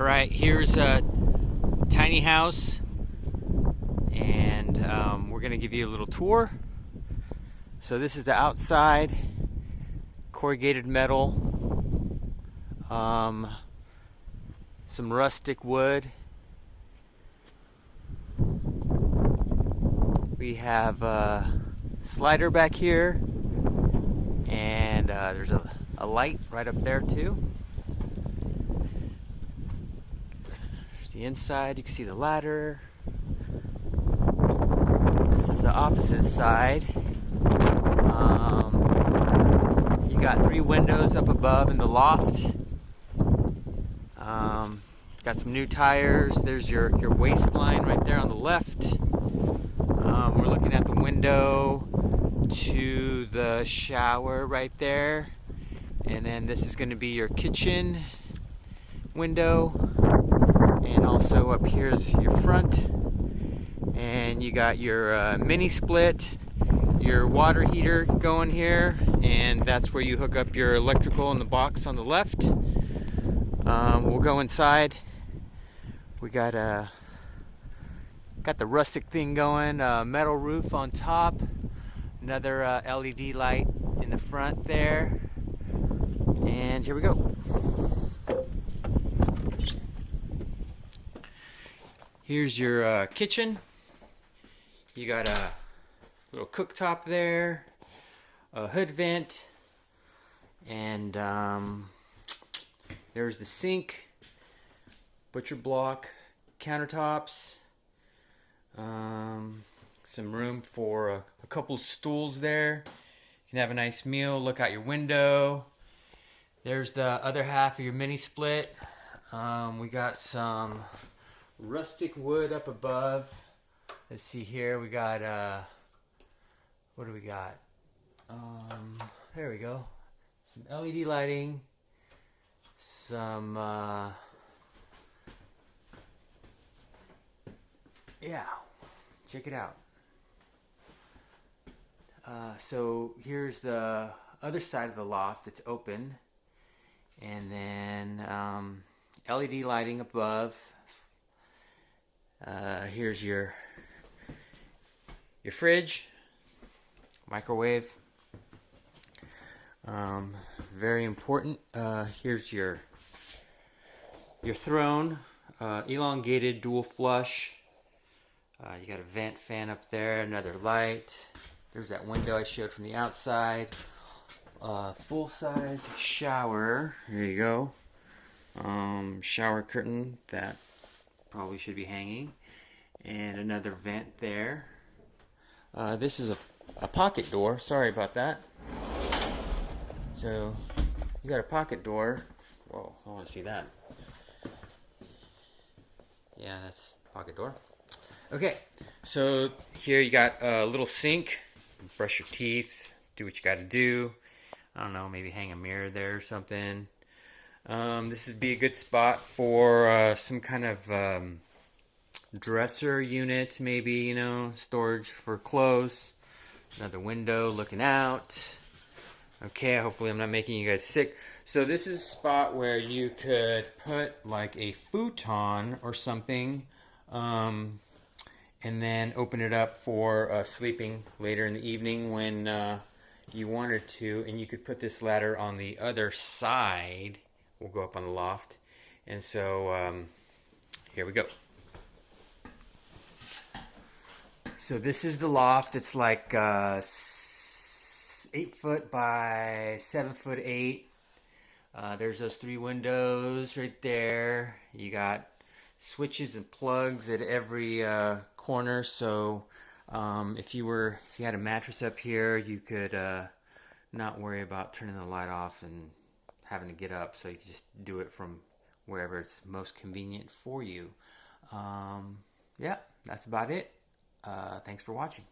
All right, here's a tiny house, and um, we're gonna give you a little tour. So this is the outside, corrugated metal, um, some rustic wood. We have a slider back here, and uh, there's a, a light right up there too. The inside, you can see the ladder. This is the opposite side. Um, you got three windows up above in the loft. Um, got some new tires. There's your, your waste line right there on the left. Um, we're looking at the window to the shower right there. And then this is going to be your kitchen window and also up here's your front. And you got your uh, mini split your water heater going here and that's where you hook up your electrical in the box on the left. Um, we'll go inside. We got a uh, got the rustic thing going uh, metal roof on top. Another uh, LED light in the front there. And here we go Here's your uh, kitchen. You got a little cooktop there, a hood vent, and um, there's the sink, butcher block, countertops, um, some room for a, a couple stools there. You can have a nice meal, look out your window. There's the other half of your mini split. Um, we got some rustic wood up above. Let's see here. We got uh, what do we got? Um, there we go. Some LED lighting. Some uh, yeah. Check it out. Uh, so here's the other side of the loft. It's open, and then um, LED lighting above uh, here's your your fridge, microwave. Um, very important. Uh, here's your your throne, uh, elongated dual flush. Uh, you got a vent fan up there, another light. There's that window I showed from the outside. Uh, full size shower. Here you go. Um, shower curtain that probably should be hanging. And another vent there. Uh, this is a, a pocket door. Sorry about that. So you got a pocket door. Whoa, I want to see that. Yeah, that's pocket door. Okay, so here you got a little sink. Brush your teeth. Do what you got to do. I don't know, maybe hang a mirror there or something. Um, this would be a good spot for uh, some kind of um, dresser unit, maybe, you know, storage for clothes. Another window looking out. Okay, hopefully I'm not making you guys sick. So this is a spot where you could put like a futon or something um, and then open it up for uh, sleeping later in the evening when uh, you wanted to. And you could put this ladder on the other side we'll go up on the loft. And so um, here we go. So this is the loft. It's like uh, eight foot by seven foot eight. Uh, there's those three windows right there. You got switches and plugs at every uh, corner. So um, if you were, if you had a mattress up here, you could uh, not worry about turning the light off and having to get up, so you can just do it from wherever it's most convenient for you. Um, yeah, that's about it. Uh, thanks for watching.